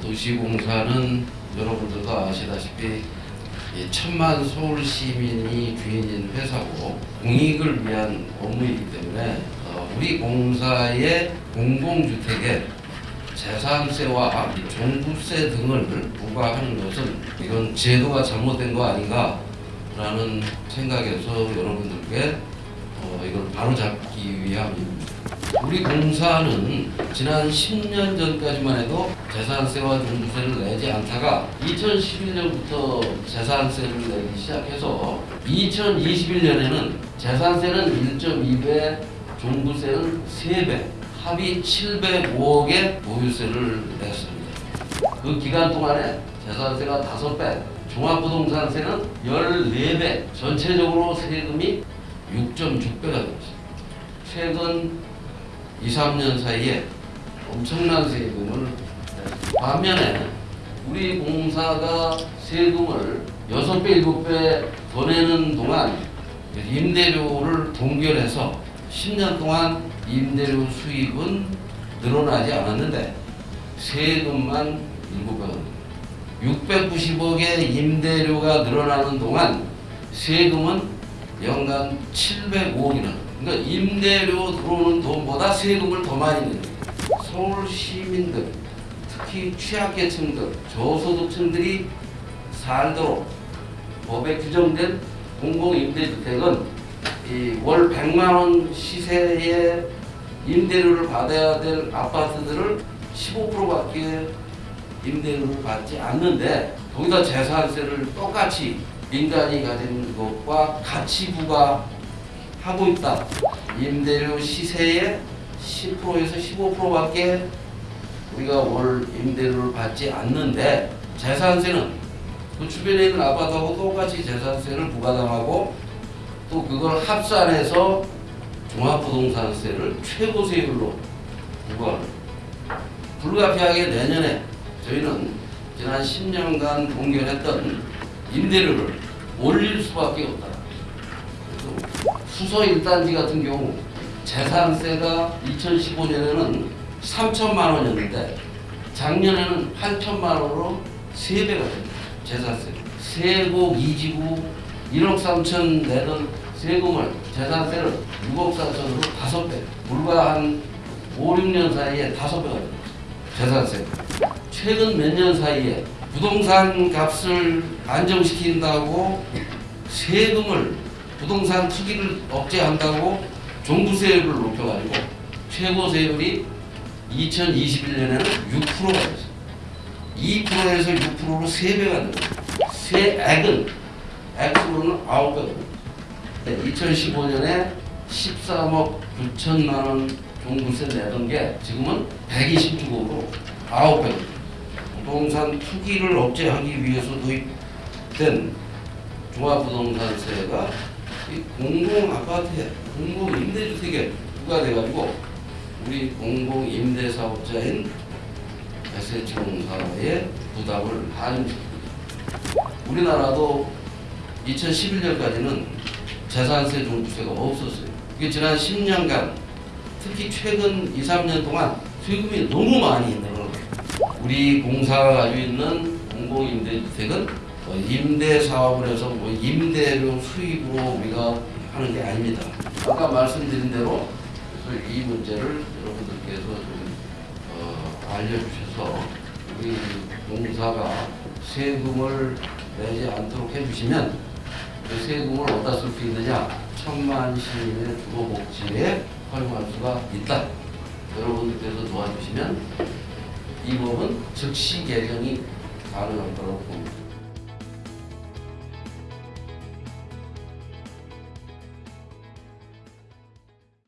도시공사는 여러분들도 아시다시피 이 천만 서울 시민이 주인인 회사고 공익을 위한 업무이기 때문에 어, 우리 공사의 공공주택에 재산세와 종부세 등을 부과하는 것은 이건 제도가 잘못된 거 아닌가라는 생각에서 여러분들께 어, 이걸 바로잡기 위함입니다. 우리 공사는 지난 10년 전까지만 해도 재산세와 종부세를 내지 않다가 2011년부터 재산세를 내기 시작해서 2021년에는 재산세는 1.2배, 종부세는 3배, 합의 705억의 보유세를 냈습니다. 그 기간 동안에 재산세가 5배, 종합부동산세는 14배, 전체적으로 세금이 6.6배가 되었습니다. 최근 2, 3년 사이에 엄청난 세금을 반면에 우리 공사가 세금을 6배, 7배 더 내는 동안 임대료를 동결해서 10년 동안 임대료 수입은 늘어나지 않았는데 세금만 7배가 690억의 임대료가 늘어나는 동안 세금은 연간 705억이나 그러니까 임대료 들어오는 돈보다 세금을 더 많이 내는. 서울 시민들, 특히 취약계층들, 저소득층들이 살도록 법에 규정된 공공임대주택은 월 100만 원 시세의 임대료를 받아야 될 아파트들을 15%밖에 임대료를 받지 않는데 거기다 재산세를 똑같이 민간이 가진 것과 같이 부과 하고 있다. 임대료 시세의 10%에서 15%밖에 우리가 월 임대료를 받지 않는데 재산세는 그 주변에 있는 아파트하고 똑같이 재산세를 부과당하고 또 그걸 합산해서 종합부동산세를 최고 세율로 부과합니다. 불가피하게 내년에 저희는 지난 10년간 동결했던 임대료를 올릴 수밖에 없다. 수서 1단지 같은 경우 재산세가 2015년에는 3천만 원이었는데 작년에는 8천만 원으로 3배가 됩니다. 재산세. 세곡 이지구 1억 3천 내던 세금을 재산세를 6억 4천으로 5배. 불과 한 5, 6년 사이에 5배가 됩니다. 재산세. 최근 몇 년 사이에 부동산 값을 안정시킨다고 세금을 부동산 투기를 억제한다고 종부세율을 높여가지고 최고 세율이 2021년에는 6%가 됐어요. 2%에서 6%로 3배가 됩니다. 세액은 액수로는 9배가 됩니다. 2015년에 13억 9천만 원 종부세 내던 게 지금은 126억으로 9배 부동산 투기를 억제하기 위해서 도입된 종합부동산세가 이 공공 아파트에 공공 임대주택에 부과돼가지고 우리 공공 임대 사업자인 SH공사의 부담을 반영시킵니다. 우리나라도 2011년까지는 재산세 종부세가 없었어요. 이게 지난 10년간 특히 최근 2, 3년 동안 세금이 너무 많이 늘어나요. 우리 공사가 가지고 있는 공공임대주택은 뭐 임대 사업을 해서 뭐 임대료 수입으로 우리가 하는 게 아닙니다. 아까 말씀드린 대로 이 문제를 여러분들께서 좀 어, 알려주셔서 우리 공사가 세금을 내지 않도록 해주시면 그 세금을 어디다 쓸 수 있느냐 천만 시민의 주거 복지에 활용할 수가 있다. 여러분들께서 도와주시면 이 법은 즉시 개정이 가능할 거라고 봅니다.